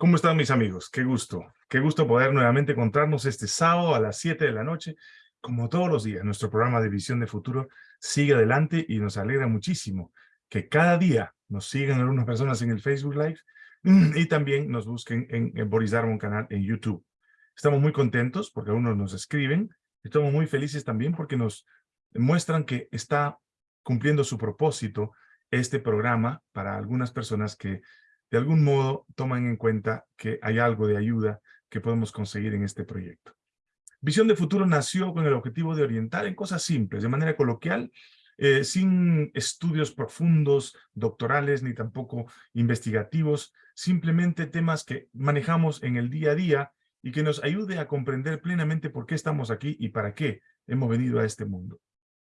¿Cómo están mis amigos? Qué gusto, qué gusto poder nuevamente encontrarnos este sábado a las 7 de la noche. Como todos los días, nuestro programa de Visión de Futuro sigue adelante y nos alegra muchísimo que cada día nos sigan algunas personas en el Facebook Live y también nos busquen en, en Boris Darmon canal en YouTube. Estamos muy contentos porque algunos nos escriben. Estamos muy felices también porque nos muestran que está cumpliendo su propósito este programa para algunas personas que de algún modo toman en cuenta que hay algo de ayuda que podemos conseguir en este proyecto. Visión de Futuro nació con el objetivo de orientar en cosas simples, de manera coloquial, eh, sin estudios profundos, doctorales, ni tampoco investigativos, simplemente temas que manejamos en el día a día y que nos ayude a comprender plenamente por qué estamos aquí y para qué hemos venido a este mundo.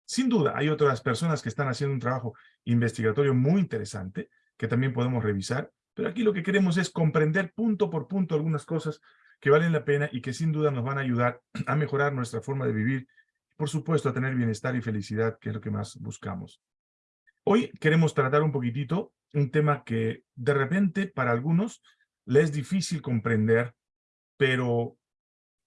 Sin duda, hay otras personas que están haciendo un trabajo investigatorio muy interesante que también podemos revisar pero aquí lo que queremos es comprender punto por punto algunas cosas que valen la pena y que sin duda nos van a ayudar a mejorar nuestra forma de vivir, por supuesto a tener bienestar y felicidad, que es lo que más buscamos. Hoy queremos tratar un poquitito un tema que de repente para algunos les es difícil comprender, pero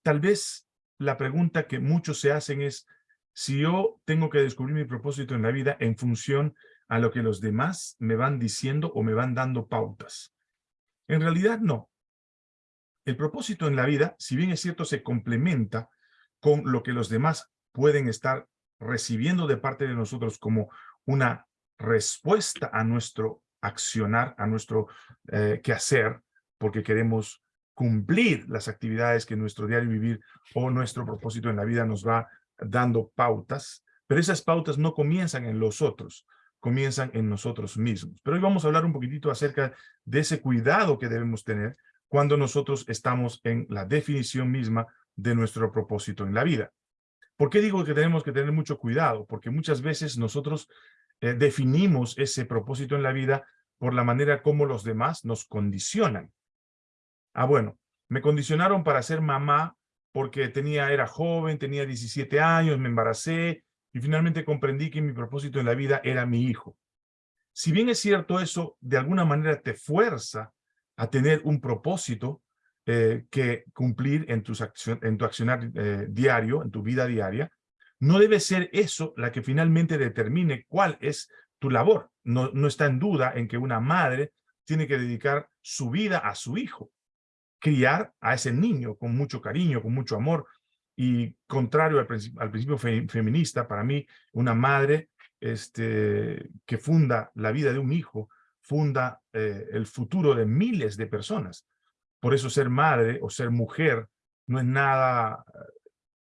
tal vez la pregunta que muchos se hacen es si yo tengo que descubrir mi propósito en la vida en función a lo que los demás me van diciendo o me van dando pautas. En realidad, no. El propósito en la vida, si bien es cierto, se complementa con lo que los demás pueden estar recibiendo de parte de nosotros como una respuesta a nuestro accionar, a nuestro eh, quehacer, porque queremos cumplir las actividades que nuestro diario vivir o nuestro propósito en la vida nos va dando pautas, pero esas pautas no comienzan en los otros, comienzan en nosotros mismos. Pero hoy vamos a hablar un poquitito acerca de ese cuidado que debemos tener cuando nosotros estamos en la definición misma de nuestro propósito en la vida. ¿Por qué digo que tenemos que tener mucho cuidado? Porque muchas veces nosotros eh, definimos ese propósito en la vida por la manera como los demás nos condicionan. Ah, bueno, me condicionaron para ser mamá porque tenía, era joven, tenía 17 años, me embaracé, y finalmente comprendí que mi propósito en la vida era mi hijo. Si bien es cierto eso, de alguna manera te fuerza a tener un propósito eh, que cumplir en, en tu accionar eh, diario, en tu vida diaria, no debe ser eso la que finalmente determine cuál es tu labor. No, no está en duda en que una madre tiene que dedicar su vida a su hijo, criar a ese niño con mucho cariño, con mucho amor, y contrario al, principio, feminista, para mí, una madre este, que funda la vida de un hijo, funda eh, el futuro de miles de personas. Por eso ser madre o ser mujer no es nada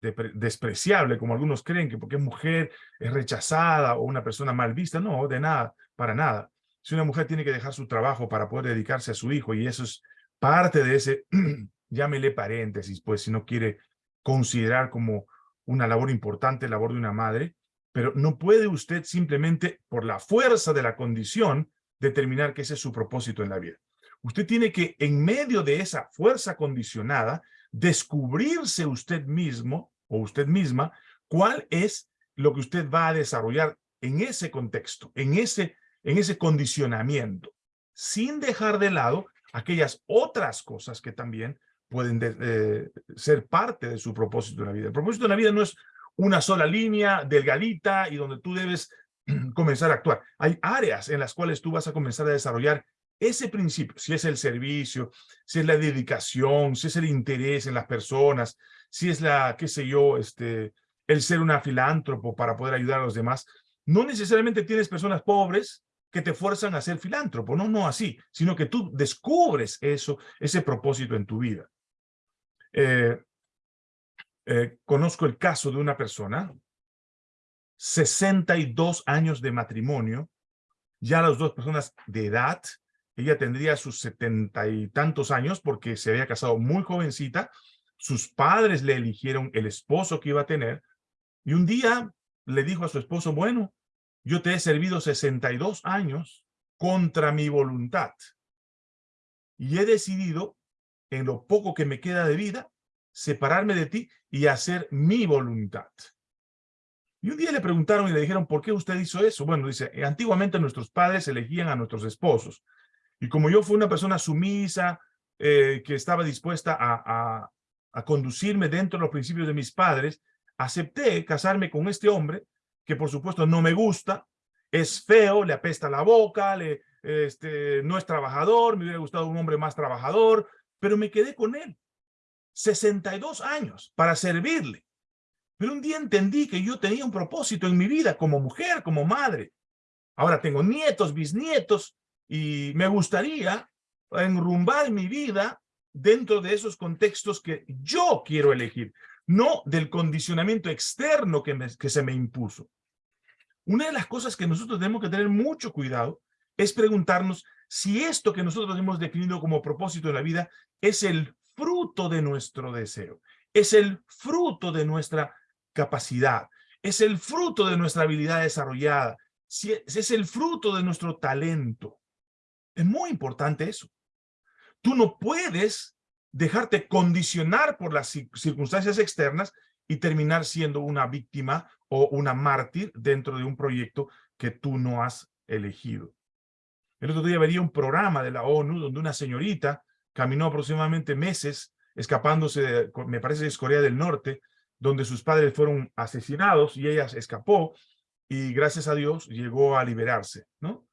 eh, despreciable, como algunos creen, que porque es mujer es rechazada o una persona mal vista. No, de nada, para nada. Si una mujer tiene que dejar su trabajo para poder dedicarse a su hijo, y eso es parte de ese, llámele paréntesis, pues si no quiere considerar como una labor importante, labor de una madre, pero no puede usted simplemente, por la fuerza de la condición, determinar que ese es su propósito en la vida. Usted tiene que, en medio de esa fuerza condicionada, descubrirse usted mismo o usted misma cuál es lo que usted va a desarrollar en ese contexto, en ese, en ese condicionamiento, sin dejar de lado aquellas otras cosas que también pueden eh, ser parte de su propósito en la vida. El propósito en la vida no es una sola línea delgadita y donde tú debes comenzar a actuar. Hay áreas en las cuales tú vas a comenzar a desarrollar ese principio, si es el servicio, si es la dedicación, si es el interés en las personas, si es la, qué sé yo, este, el ser una filántropo para poder ayudar a los demás. No necesariamente tienes personas pobres que te fuerzan a ser filántropo, no, no así, sino que tú descubres eso, ese propósito en tu vida. Eh, eh, conozco el caso de una persona, 62 años de matrimonio, ya las dos personas de edad, ella tendría sus setenta y tantos años porque se había casado muy jovencita, sus padres le eligieron el esposo que iba a tener, y un día le dijo a su esposo, bueno, yo te he servido 62 años contra mi voluntad, y he decidido en lo poco que me queda de vida, separarme de ti y hacer mi voluntad. Y un día le preguntaron y le dijeron, ¿por qué usted hizo eso? Bueno, dice, antiguamente nuestros padres elegían a nuestros esposos. Y como yo fui una persona sumisa, eh, que estaba dispuesta a, a conducirme dentro de los principios de mis padres, acepté casarme con este hombre, que por supuesto no me gusta, es feo, le apesta la boca, le, este, no es trabajador, me hubiera gustado un hombre más trabajador, pero me quedé con él. 62 años para servirle. Pero un día entendí que yo tenía un propósito en mi vida como mujer, como madre. Ahora tengo nietos, bisnietos, y me gustaría enrumbar mi vida dentro de esos contextos que yo quiero elegir, no del condicionamiento externo que, que se me impuso. Una de las cosas que nosotros tenemos que tener mucho cuidado es preguntarnos si esto que nosotros hemos definido como propósito de la vida es el fruto de nuestro deseo, es el fruto de nuestra capacidad, es el fruto de nuestra habilidad desarrollada, si es el fruto de nuestro talento. Es muy importante eso. Tú no puedes dejarte condicionar por las circunstancias externas y terminar siendo una víctima o una mártir dentro de un proyecto que tú no has elegido. El otro día veía un programa de la ONU donde una señorita caminó aproximadamente meses escapándose, de, me parece es Corea del Norte, donde sus padres fueron asesinados y ella escapó y gracias a Dios llegó a liberarse, ¿no?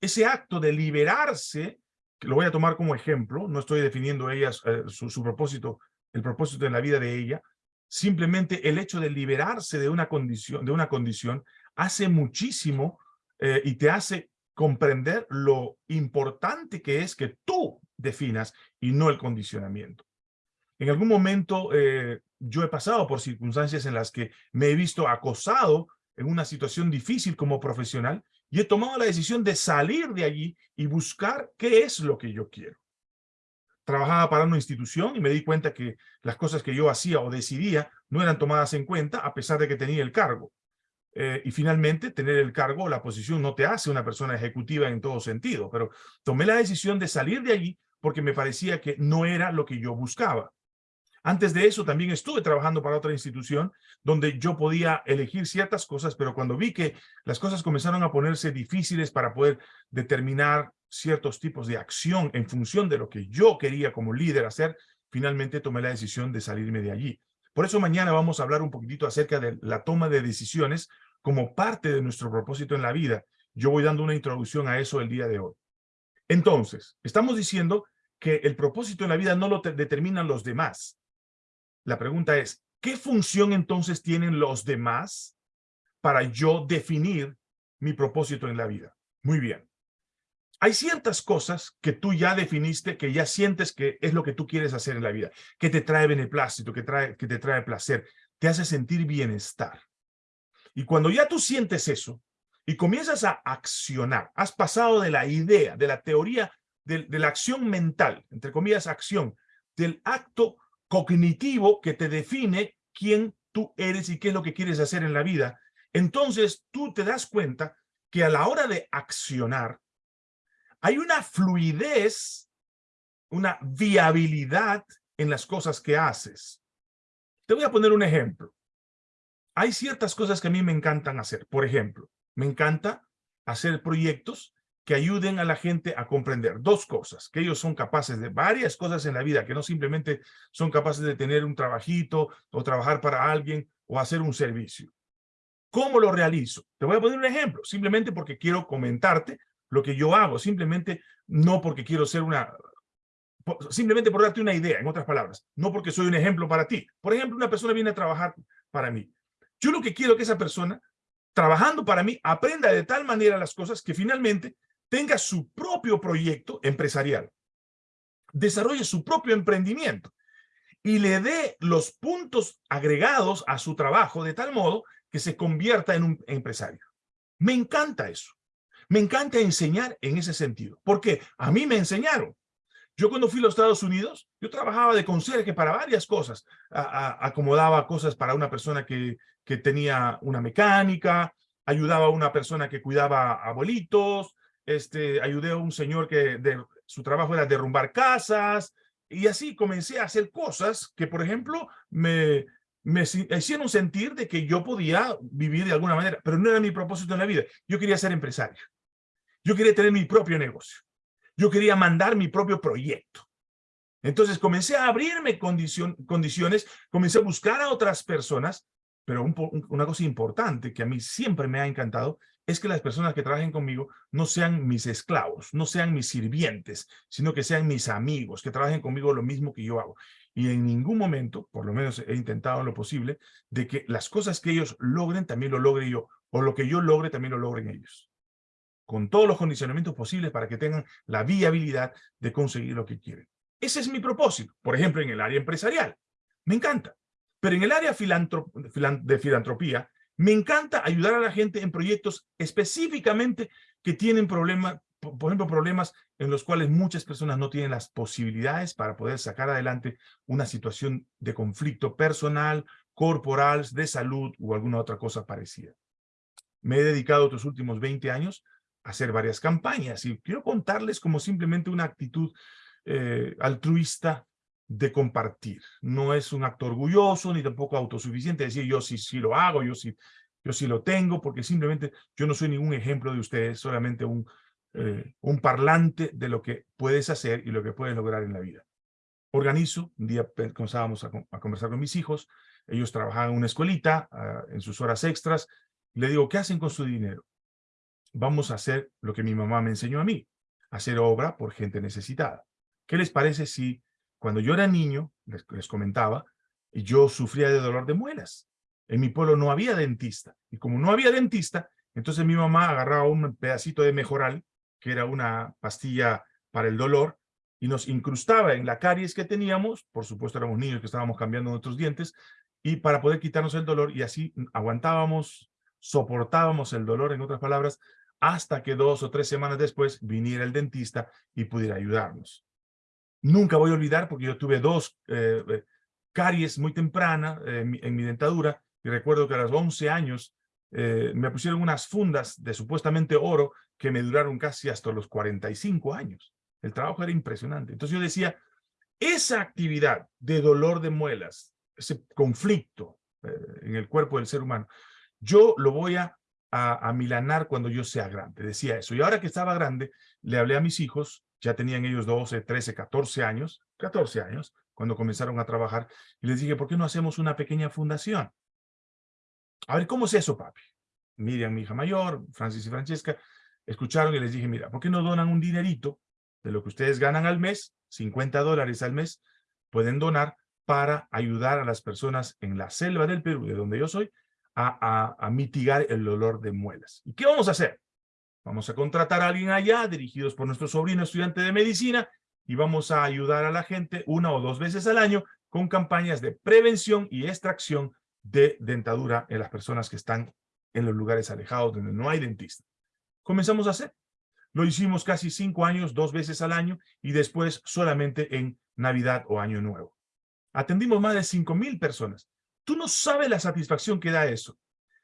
Ese acto de liberarse, que lo voy a tomar como ejemplo, no estoy definiendo ella eh, su, propósito, el propósito en la vida de ella, simplemente el hecho de liberarse de una condición, de una condición hace muchísimo eh, y te hace comprender lo importante que es que tú definas y no el condicionamiento. En algún momento eh, yo he pasado por circunstancias en las que me he visto acosado en una situación difícil como profesional y he tomado la decisión de salir de allí y buscar qué es lo que yo quiero. Trabajaba para una institución y me di cuenta que las cosas que yo hacía o decidía no eran tomadas en cuenta a pesar de que tenía el cargo. Eh, y finalmente, tener el cargo o la posición no te hace una persona ejecutiva en todo sentido, pero tomé la decisión de salir de allí porque me parecía que no era lo que yo buscaba. Antes de eso también estuve trabajando para otra institución donde yo podía elegir ciertas cosas, pero cuando vi que las cosas comenzaron a ponerse difíciles para poder determinar ciertos tipos de acción en función de lo que yo quería como líder hacer, finalmente tomé la decisión de salirme de allí. Por eso mañana vamos a hablar un poquitito acerca de la toma de decisiones como parte de nuestro propósito en la vida. Yo voy dando una introducción a eso el día de hoy. Entonces, estamos diciendo que el propósito en la vida no lo determinan los demás. La pregunta es, ¿qué función entonces tienen los demás para yo definir mi propósito en la vida? Muy bien. Hay ciertas cosas que tú ya definiste, que ya sientes que es lo que tú quieres hacer en la vida, que te trae beneplácito, que, te trae placer, te hace sentir bienestar. Y cuando ya tú sientes eso y comienzas a accionar, has pasado de la idea, de la teoría, de, la acción mental, entre comillas, acción, del acto cognitivo que te define quién tú eres y qué es lo que quieres hacer en la vida, entonces tú te das cuenta que a la hora de accionar hay una fluidez, una viabilidad en las cosas que haces. Te voy a poner un ejemplo. Hay ciertas cosas que a mí me encantan hacer. Por ejemplo, me encanta hacer proyectos que ayuden a la gente a comprender dos cosas, que ellos son capaces de varias cosas en la vida, que no simplemente son capaces de tener un trabajito o trabajar para alguien o hacer un servicio. ¿Cómo lo realizo? Te voy a poner un ejemplo, simplemente porque quiero comentarte lo que yo hago, simplemente no porque quiero ser una, simplemente por darte una idea, en otras palabras, no porque soy un ejemplo para ti. Por ejemplo, una persona viene a trabajar para mí. Yo lo que quiero es que esa persona, trabajando para mí, aprenda de tal manera las cosas que finalmente tenga su propio proyecto empresarial, desarrolle su propio emprendimiento y le dé los puntos agregados a su trabajo de tal modo que se convierta en un empresario. Me encanta eso. Me encanta enseñar en ese sentido. porque A mí me enseñaron. Yo cuando fui a los Estados Unidos, yo trabajaba de conserje para varias cosas. acomodaba cosas para una persona que, que tenía una mecánica, ayudaba a una persona que cuidaba abuelitos, este, ayudé a un señor que de, su trabajo era derrumbar casas, y así comencé a hacer cosas que, por ejemplo, me, me hicieron sentir de que yo podía vivir de alguna manera, pero no era mi propósito en la vida. Yo quería ser empresario. Yo quería tener mi propio negocio. Yo quería mandar mi propio proyecto. Entonces comencé a abrirme condiciones, comencé a buscar a otras personas, pero una cosa importante que a mí siempre me ha encantado es que las personas que trabajen conmigo no sean mis esclavos, no sean mis sirvientes, sino que sean mis amigos, que trabajen conmigo lo mismo que yo hago. Y en ningún momento, por lo menos he intentado lo posible, de que las cosas que ellos logren también lo logre yo, o lo que yo logre también lo logren ellos. Con todos los condicionamientos posibles para que tengan la viabilidad de conseguir lo que quieren. Ese es mi propósito. Por ejemplo, en el área empresarial. Me encanta. Pero en el área de filantropía, me encanta ayudar a la gente en proyectos específicamente que tienen problemas, por ejemplo, problemas en los cuales muchas personas no tienen las posibilidades para poder sacar adelante una situación de conflicto personal, corporal, de salud o alguna otra cosa parecida. Me he dedicado estos últimos 20 años a hacer varias campañas y quiero contarles como simplemente una actitud eh, altruista de compartir. No es un acto orgulloso ni tampoco autosuficiente decir yo sí, sí lo hago, yo sí, yo sí lo tengo, porque simplemente yo no soy ningún ejemplo de ustedes, solamente un, eh, un parlante de lo que puedes hacer y lo que puedes lograr en la vida. Organizo, un día comenzábamos a, conversar con mis hijos, ellos trabajaban en una escuelita, ah, en sus horas extras, le digo, ¿qué hacen con su dinero? Vamos a hacer lo que mi mamá me enseñó a mí, hacer obra por gente necesitada. ¿Qué les parece si cuando yo era niño, les, comentaba, yo sufría de dolor de muelas? En mi pueblo no había dentista. Y como no había dentista, entonces mi mamá agarraba un pedacito de mejoral, que era una pastilla para el dolor, y nos incrustaba en la caries que teníamos, por supuesto éramos niños que estábamos cambiando nuestros dientes, y para poder quitarnos el dolor, y así aguantábamos, soportábamos el dolor, en otras palabras, hasta que dos o tres semanas después viniera el dentista y pudiera ayudarnos. Nunca voy a olvidar porque yo tuve dos eh, eh, caries muy temprana eh, en, mi, dentadura y recuerdo que a los 11 años me pusieron unas fundas de supuestamente oro que me duraron casi hasta los 45 años. El trabajo era impresionante. Entonces yo decía, esa actividad de dolor de muelas, ese conflicto en el cuerpo del ser humano, yo lo voy a, a, a milanar cuando yo sea grande. Decía eso. Y ahora que estaba grande, le hablé a mis hijos ya tenían ellos 12, 13, 14 años, 14 años, cuando comenzaron a trabajar, y les dije, ¿por qué no hacemos una pequeña fundación? A ver, ¿cómo es eso, papi? Miriam, mi hija mayor, Francis y Francesca, escucharon y les dije, mira, ¿por qué no donan un dinerito de lo que ustedes ganan al mes, 50 dólares al mes, pueden donar para ayudar a las personas en la selva del Perú, de donde yo soy, a, a mitigar el dolor de muelas. ¿Y qué vamos a hacer? Vamos a contratar a alguien allá, dirigidos por nuestro sobrino estudiante de medicina, y vamos a ayudar a la gente una o dos veces al año con campañas de prevención y extracción de dentadura en las personas que están en los lugares alejados donde no hay dentista. Comenzamos a hacer. Lo hicimos casi cinco años, dos veces al año, y después solamente en Navidad o Año Nuevo. Atendimos más de cinco mil personas. Tú no sabes la satisfacción que da eso.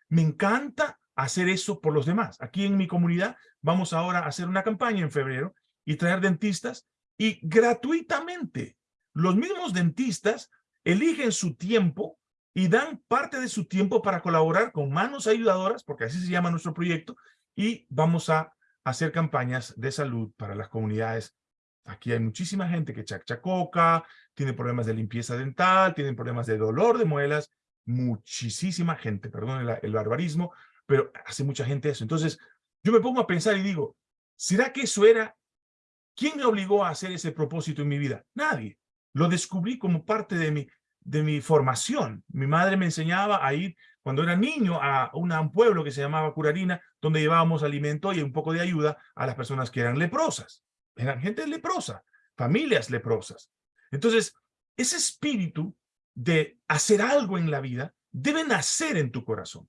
Me encanta hacer eso por los demás. Aquí en mi comunidad vamos ahora a hacer una campaña en febrero y traer dentistas y gratuitamente los mismos dentistas eligen su tiempo y dan parte de su tiempo para colaborar con manos ayudadoras, porque así se llama nuestro proyecto, y vamos a hacer campañas de salud para las comunidades. Aquí hay muchísima gente que chachacoca, tiene problemas de limpieza dental, tienen problemas de dolor de muelas, muchísima gente, perdón el barbarismo, pero hace mucha gente eso. Entonces, yo me pongo a pensar y digo, ¿será que eso era? ¿Quién me obligó a hacer ese propósito en mi vida? Nadie. Lo descubrí como parte de mi, de mi formación. Mi madre me enseñaba a ir, cuando era niño, a, un pueblo que se llamaba Curarina, donde llevábamos alimento y un poco de ayuda a las personas que eran leprosas. Eran gente leprosa, familias leprosas. Entonces, ese espíritu de hacer algo en la vida debe nacer en tu corazón.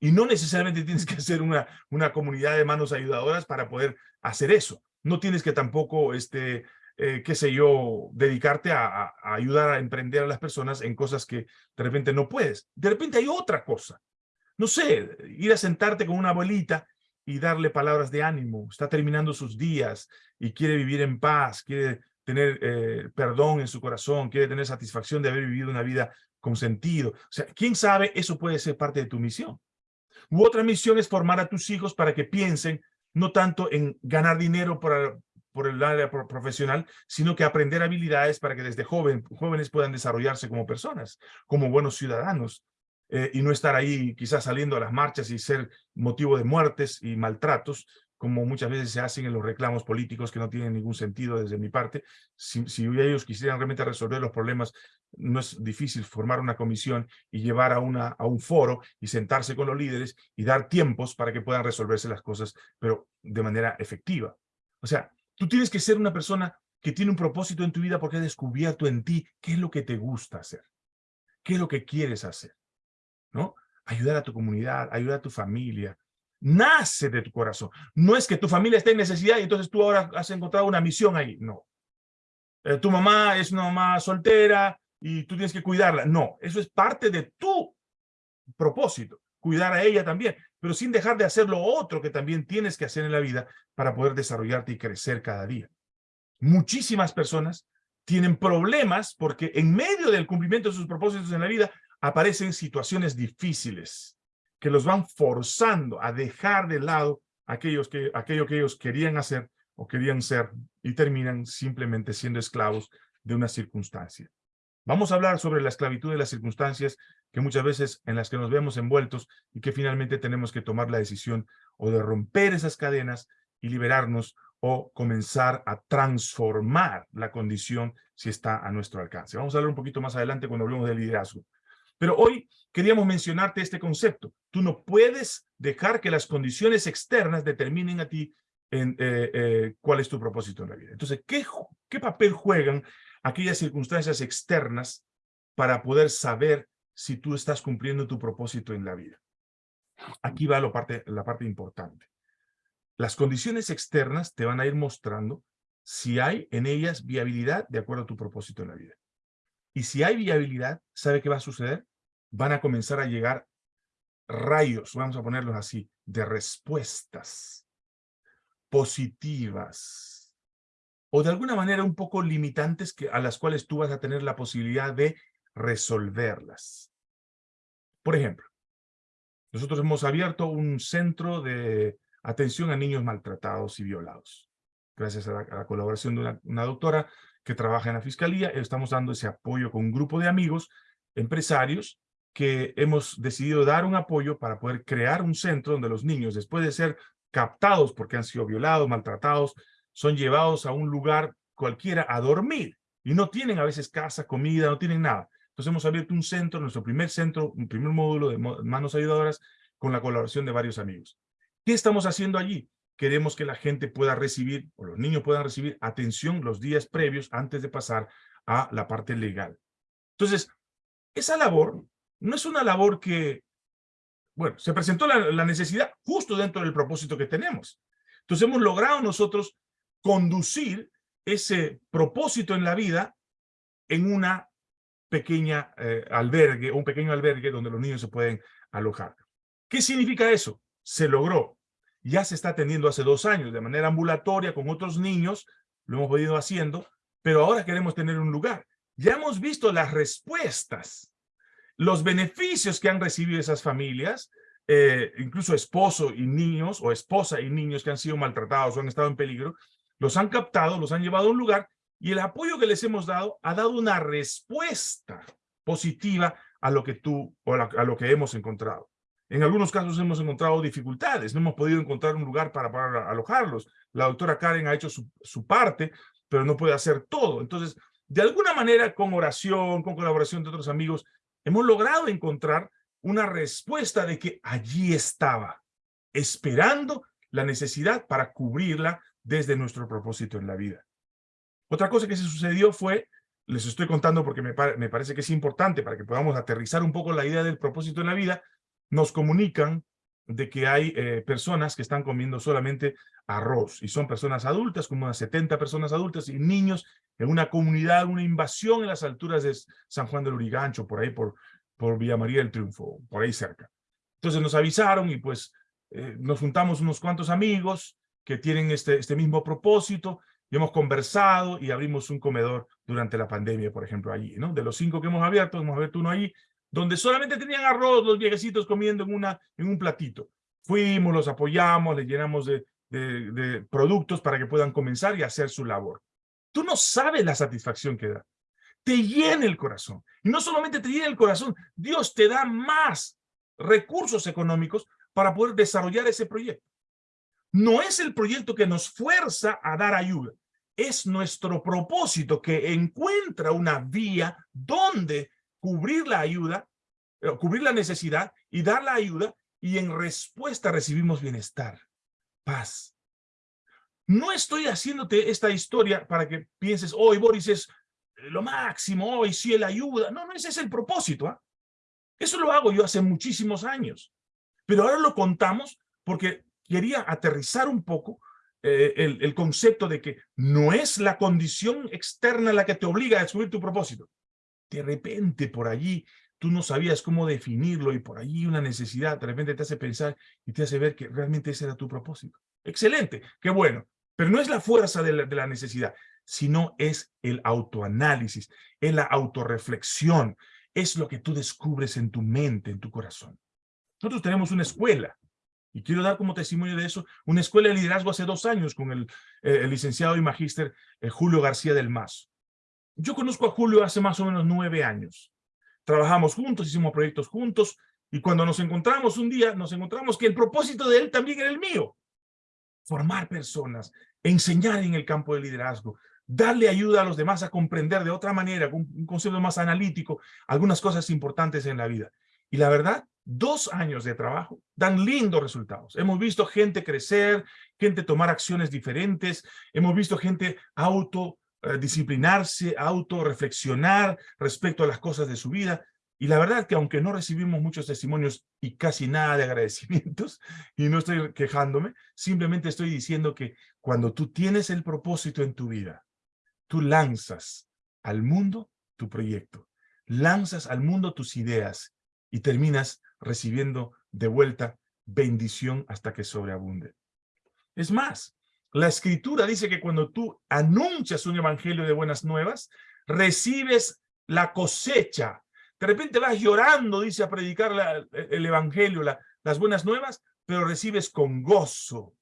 Y no necesariamente tienes que hacer una, una comunidad de manos ayudadoras para poder hacer eso. No tienes que tampoco, este, eh, qué sé yo, dedicarte a, ayudar a emprender a las personas en cosas que de repente no puedes. De repente hay otra cosa. No sé, ir a sentarte con una abuelita y darle palabras de ánimo. Está terminando sus días y quiere vivir en paz, quiere tener eh, perdón en su corazón, quiere tener satisfacción de haber vivido una vida con sentido. O sea, quién sabe, eso puede ser parte de tu misión. Otra misión es formar a tus hijos para que piensen no tanto en ganar dinero para, por el área profesional, sino que aprender habilidades para que desde joven, jóvenes puedan desarrollarse como personas, como buenos ciudadanos, eh, y no estar ahí quizás saliendo a las marchas y ser motivo de muertes y maltratos, como muchas veces se hacen en los reclamos políticos que no tienen ningún sentido desde mi parte. Si, si, ellos quisieran realmente resolver los problemas, no es difícil formar una comisión y llevar a, una, a un foro y sentarse con los líderes y dar tiempos para que puedan resolverse las cosas, pero de manera efectiva. O sea, tú tienes que ser una persona que tiene un propósito en tu vida porque ha descubierto en ti qué es lo que te gusta hacer, qué es lo que quieres hacer, ¿no? Ayudar a tu comunidad, ayudar a tu familia, nace de tu corazón. No es que tu familia esté en necesidad y entonces tú ahora has encontrado una misión ahí. No. Eh, tu mamá es una mamá soltera y tú tienes que cuidarla. No, eso es parte de tu propósito. Cuidar a ella también, pero sin dejar de hacer lo otro que también tienes que hacer en la vida para poder desarrollarte y crecer cada día. Muchísimas personas tienen problemas porque en medio del cumplimiento de sus propósitos en la vida aparecen situaciones difíciles que los van forzando a dejar de lado aquellos que, aquello que ellos querían hacer o querían ser y terminan simplemente siendo esclavos de una circunstancia. Vamos a hablar sobre la esclavitud de las circunstancias que muchas veces en las que nos vemos envueltos y que finalmente tenemos que tomar la decisión o de romper esas cadenas y liberarnos o comenzar a transformar la condición si está a nuestro alcance. Vamos a hablar un poquito más adelante cuando hablemos de liderazgo. Pero hoy queríamos mencionarte este concepto. Tú no puedes dejar que las condiciones externas determinen a ti eh, eh, cuál es tu propósito en la vida. Entonces, ¿qué, ¿qué papel juegan aquellas circunstancias externas para poder saber si tú estás cumpliendo tu propósito en la vida? Aquí va lo parte, la parte importante. Las condiciones externas te van a ir mostrando si hay en ellas viabilidad de acuerdo a tu propósito en la vida. Y si hay viabilidad, ¿sabe qué va a suceder? Van a comenzar a llegar rayos, vamos a ponerlos así, de respuestas positivas o de alguna manera un poco limitantes que, a las cuales tú vas a tener la posibilidad de resolverlas. Por ejemplo, nosotros hemos abierto un centro de atención a niños maltratados y violados. Gracias a la, colaboración de una doctora que trabaja en la Fiscalía, estamos dando ese apoyo con un grupo de amigos, empresarios, que hemos decidido dar un apoyo para poder crear un centro donde los niños, después de ser captados porque han sido violados, maltratados, son llevados a un lugar cualquiera a dormir y no tienen a veces casa, comida, no tienen nada. Entonces hemos abierto un centro, nuestro primer centro, un primer módulo de manos ayudadoras con la colaboración de varios amigos. ¿Qué estamos haciendo allí? queremos que la gente pueda recibir, o los niños puedan recibir atención los días previos antes de pasar a la parte legal. Entonces, esa labor no es una labor que, bueno, se presentó la, necesidad justo dentro del propósito que tenemos. Entonces hemos logrado nosotros conducir ese propósito en la vida en una pequeña eh, albergue, un pequeño albergue donde los niños se pueden alojar. ¿Qué significa eso? Se logró ya se está atendiendo hace dos años de manera ambulatoria con otros niños, lo hemos venido haciendo, pero ahora queremos tener un lugar. Ya hemos visto las respuestas, los beneficios que han recibido esas familias, eh, incluso esposo y niños, o esposa y niños que han sido maltratados o han estado en peligro, los han captado, los han llevado a un lugar, y el apoyo que les hemos dado ha dado una respuesta positiva a lo que tú, o a lo que hemos encontrado. En algunos casos hemos encontrado dificultades, no hemos podido encontrar un lugar para, alojarlos. La doctora Karen ha hecho su, parte, pero no puede hacer todo. Entonces, de alguna manera, con oración, con colaboración de otros amigos, hemos logrado encontrar una respuesta de que allí estaba, esperando la necesidad para cubrirla desde nuestro propósito en la vida. Otra cosa que se sucedió fue, les estoy contando porque me, me parece que es importante para que podamos aterrizar un poco la idea del propósito en la vida, nos comunican de que hay eh, personas que están comiendo solamente arroz y son personas adultas, como unas 70 personas adultas y niños en una comunidad, una invasión en las alturas de San Juan del Urigancho, por ahí por, por Villa María del Triunfo, por ahí cerca. Entonces nos avisaron y pues eh, nos juntamos unos cuantos amigos que tienen este, este mismo propósito y hemos conversado y abrimos un comedor durante la pandemia, por ejemplo, allí, ¿no? De los cinco que hemos abierto, hemos abierto uno allí donde solamente tenían arroz los viejecitos comiendo en, una, en un platito. Fuimos, los apoyamos, les llenamos de, de, de productos para que puedan comenzar y hacer su labor. Tú no sabes la satisfacción que da. Te llena el corazón. Y no solamente te llena el corazón, Dios te da más recursos económicos para poder desarrollar ese proyecto. No es el proyecto que nos fuerza a dar ayuda. Es nuestro propósito que encuentra una vía donde cubrir la ayuda, eh, cubrir la necesidad y dar la ayuda y en respuesta recibimos bienestar, paz. No estoy haciéndote esta historia para que pienses, hoy Boris es lo máximo, hoy sí él ayuda. No, no, ese es el propósito. ¿ah? Eso lo hago yo hace muchísimos años. Pero ahora lo contamos porque quería aterrizar un poco eh, el, el, concepto de que no es la condición externa la que te obliga a descubrir tu propósito. De repente por allí tú no sabías cómo definirlo y por allí una necesidad de repente te hace pensar y te hace ver que realmente ese era tu propósito. Excelente, qué bueno. Pero no es la fuerza de la, necesidad, sino es el autoanálisis, es la autorreflexión, es lo que tú descubres en tu mente, en tu corazón. Nosotros tenemos una escuela, y quiero dar como testimonio de eso, una escuela de liderazgo hace dos años con el, eh, licenciado y magíster eh, Julio García del Mazo. Yo conozco a Julio hace más o menos nueve años. Trabajamos juntos, hicimos proyectos juntos, y cuando nos encontramos un día, nos encontramos que el propósito de él también era el mío. Formar personas, enseñar en el campo del liderazgo, darle ayuda a los demás a comprender de otra manera, con un concepto más analítico, algunas cosas importantes en la vida. Y la verdad, dos años de trabajo dan lindos resultados. Hemos visto gente crecer, gente tomar acciones diferentes, hemos visto gente autodisciplinarse, autorreflexionar respecto a las cosas de su vida. Y la verdad que aunque no recibimos muchos testimonios y casi nada de agradecimientos, y no estoy quejándome, simplemente estoy diciendo que cuando tú tienes el propósito en tu vida, tú lanzas al mundo tu proyecto, lanzas al mundo tus ideas y terminas recibiendo de vuelta bendición hasta que sobreabunde. Es más, la escritura dice que cuando tú anuncias un evangelio de buenas nuevas, recibes la cosecha de repente vas llorando, dice, a predicar el evangelio, las buenas nuevas, pero recibes con gozo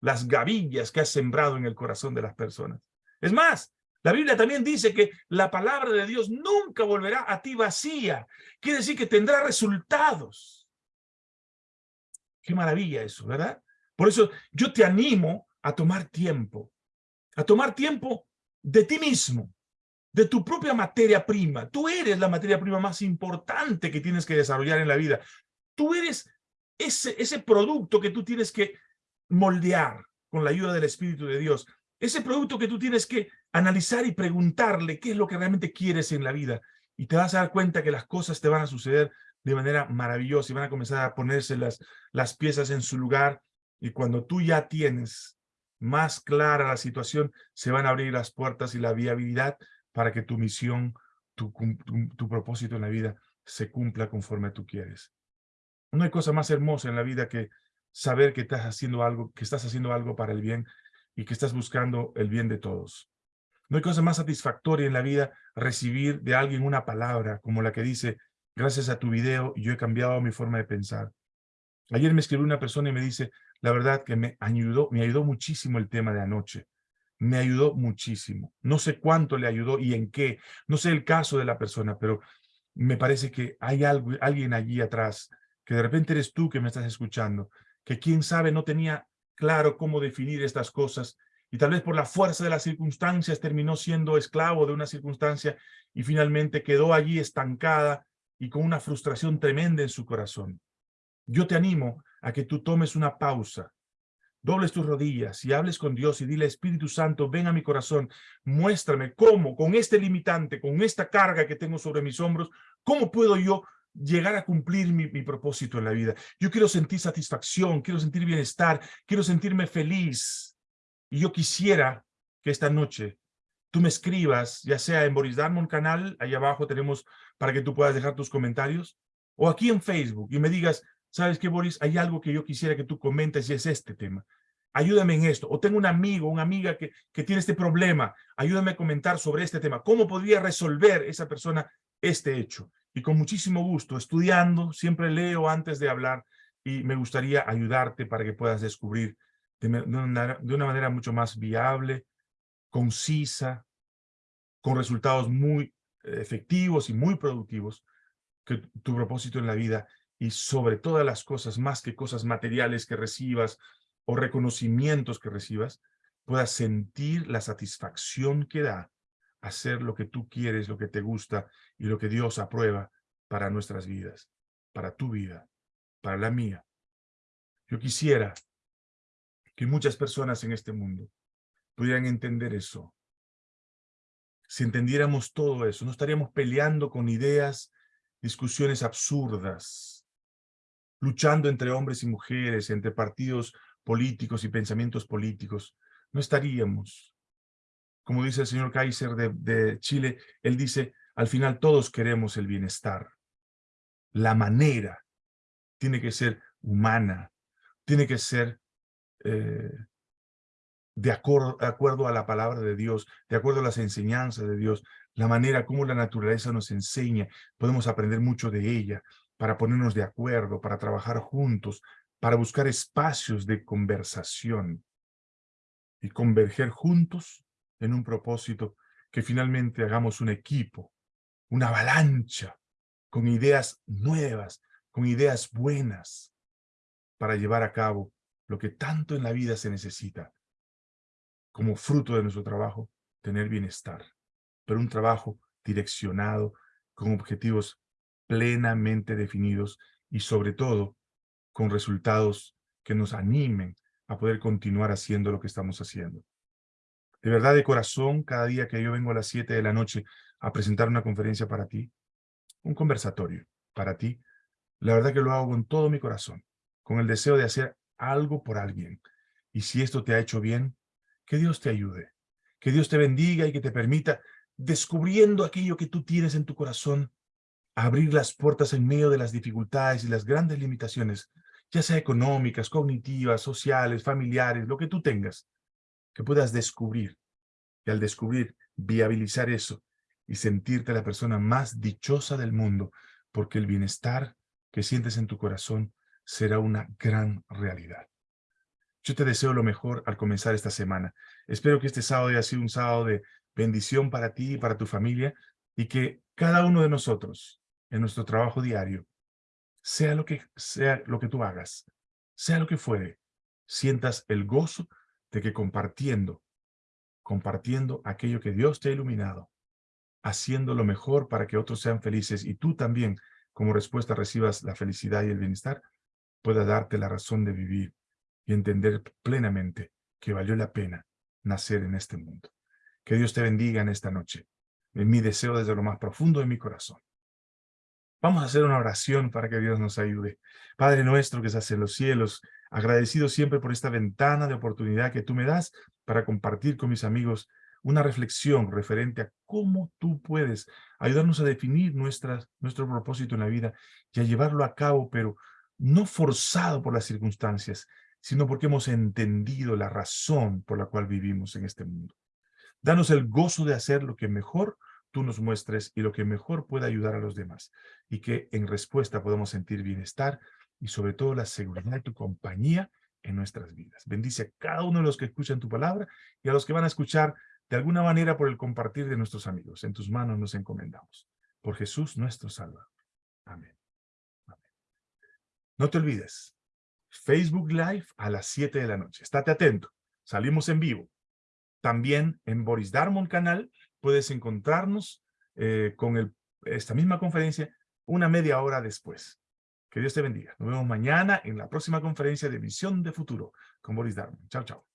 las gavillas que has sembrado en el corazón de las personas. Es más, la Biblia también dice que la palabra de Dios nunca volverá a ti vacía. Quiere decir que tendrá resultados. Qué maravilla eso, ¿verdad? Por eso yo te animo a tomar tiempo, a tomar tiempo de ti mismo, de tu propia materia prima. Tú eres la materia prima más importante que tienes que desarrollar en la vida. Tú eres ese, ese producto que tú tienes que moldear con la ayuda del Espíritu de Dios. Ese producto que tú tienes que analizar y preguntarle qué es lo que realmente quieres en la vida. Y te vas a dar cuenta que las cosas te van a suceder de manera maravillosa y van a comenzar a ponerse las, las piezas en su lugar. Y cuando tú ya tienes más clara la situación, se van a abrir las puertas y la viabilidad para que tu misión, tu, propósito en la vida se cumpla conforme tú quieres. No hay cosa más hermosa en la vida que saber que estás haciendo algo, que estás haciendo algo para el bien y que estás buscando el bien de todos. No hay cosa más satisfactoria en la vida recibir de alguien una palabra como la que dice, gracias a tu video yo he cambiado mi forma de pensar. Ayer me escribió una persona y me dice, la verdad que me ayudó, me ayudó muchísimo el tema de anoche me ayudó muchísimo. No sé cuánto le ayudó y en qué. No sé el caso de la persona, pero me parece que hay algo, alguien allí atrás, que de repente eres tú que me estás escuchando, que quién sabe no tenía claro cómo definir estas cosas y tal vez por la fuerza de las circunstancias terminó siendo esclavo de una circunstancia y finalmente quedó allí estancada y con una frustración tremenda en su corazón. Yo te animo a que tú tomes una pausa dobles tus rodillas y hables con Dios y dile, Espíritu Santo, ven a mi corazón, muéstrame cómo, con este limitante, con esta carga que tengo sobre mis hombros, cómo puedo yo llegar a cumplir mi, propósito en la vida. Yo quiero sentir satisfacción, quiero sentir bienestar, quiero sentirme feliz. Y yo quisiera que esta noche tú me escribas, ya sea en Boris Darmon canal, ahí abajo tenemos para que tú puedas dejar tus comentarios, o aquí en Facebook y me digas, ¿sabes qué, Boris? Hay algo que yo quisiera que tú comentes y es este tema. Ayúdame en esto. O tengo un amigo, una amiga que, que tiene este problema. Ayúdame a comentar sobre este tema. ¿Cómo podría resolver esa persona este hecho? Y con muchísimo gusto, estudiando, siempre leo antes de hablar y me gustaría ayudarte para que puedas descubrir de, una, de una manera mucho más viable, concisa, con resultados muy efectivos y muy productivos, que tu propósito en la vida y sobre todas las cosas, más que cosas materiales que recibas o reconocimientos que recibas, puedas sentir la satisfacción que da hacer lo que tú quieres, lo que te gusta y lo que Dios aprueba para nuestras vidas, para tu vida, para la mía. Yo quisiera que muchas personas en este mundo pudieran entender eso. Si entendiéramos todo eso, no estaríamos peleando con ideas, discusiones absurdas, luchando entre hombres y mujeres, entre partidos políticos y pensamientos políticos. No estaríamos. Como dice el señor Kaiser de, Chile, él dice, al final todos queremos el bienestar. La manera tiene que ser humana, tiene que ser eh, de acuerdo a la palabra de Dios, de acuerdo a las enseñanzas de Dios, la manera como la naturaleza nos enseña, podemos aprender mucho de ella para ponernos de acuerdo, para trabajar juntos, para buscar espacios de conversación y converger juntos en un propósito que finalmente hagamos un equipo, una avalancha, con ideas nuevas, con ideas buenas, para llevar a cabo lo que tanto en la vida se necesita, como fruto de nuestro trabajo, tener bienestar, pero un trabajo direccionado, con objetivos plenamente definidos y sobre todo con resultados que nos animen a poder continuar haciendo lo que estamos haciendo. De verdad, de corazón, cada día que yo vengo a las 7 de la noche a presentar una conferencia para ti, un conversatorio para ti, la verdad que lo hago con todo mi corazón, con el deseo de hacer algo por alguien. Y si esto te ha hecho bien, que Dios te ayude, que Dios te bendiga y que te permita, descubriendo aquello que tú tienes en tu corazón, abrir las puertas en medio de las dificultades y las grandes limitaciones, ya sea económicas, cognitivas, sociales, familiares, lo que tú tengas, que puedas descubrir. Y al descubrir, viabilizar eso y sentirte la persona más dichosa del mundo, porque el bienestar que sientes en tu corazón será una gran realidad. Yo te deseo lo mejor al comenzar esta semana. Espero que este sábado haya sido un sábado de bendición para ti y para tu familia y que cada uno de nosotros en nuestro trabajo diario, sea lo que sea lo que tú hagas, sea lo que fuere, sientas el gozo de que compartiendo, compartiendo aquello que Dios te ha iluminado, haciendo lo mejor para que otros sean felices y tú también como respuesta recibas la felicidad y el bienestar, pueda darte la razón de vivir y entender plenamente que valió la pena nacer en este mundo. Que Dios te bendiga en esta noche. Es mi deseo desde lo más profundo de mi corazón. Vamos a hacer una oración para que Dios nos ayude. Padre nuestro que estás en los cielos, agradecido siempre por esta ventana de oportunidad que tú me das para compartir con mis amigos una reflexión referente a cómo tú puedes ayudarnos a definir nuestro propósito en la vida y a llevarlo a cabo, pero no forzado por las circunstancias, sino porque hemos entendido la razón por la cual vivimos en este mundo. Danos el gozo de hacer lo que mejor tú nos muestres y lo que mejor pueda ayudar a los demás, y que en respuesta podamos sentir bienestar y sobre todo la seguridad de tu compañía en nuestras vidas. Bendice a cada uno de los que escuchan tu palabra y a los que van a escuchar de alguna manera por el compartir de nuestros amigos. En tus manos nos encomendamos. Por Jesús nuestro Salvador. Amén. No te olvides, Facebook Live a las 7 de la noche. Estate atento, salimos en vivo. También en Boris Darmon canal puedes encontrarnos eh, con esta misma conferencia una media hora después. Que Dios te bendiga. Nos vemos mañana en la próxima conferencia de Visión de Futuro con Boris Darmon. Chao, chao.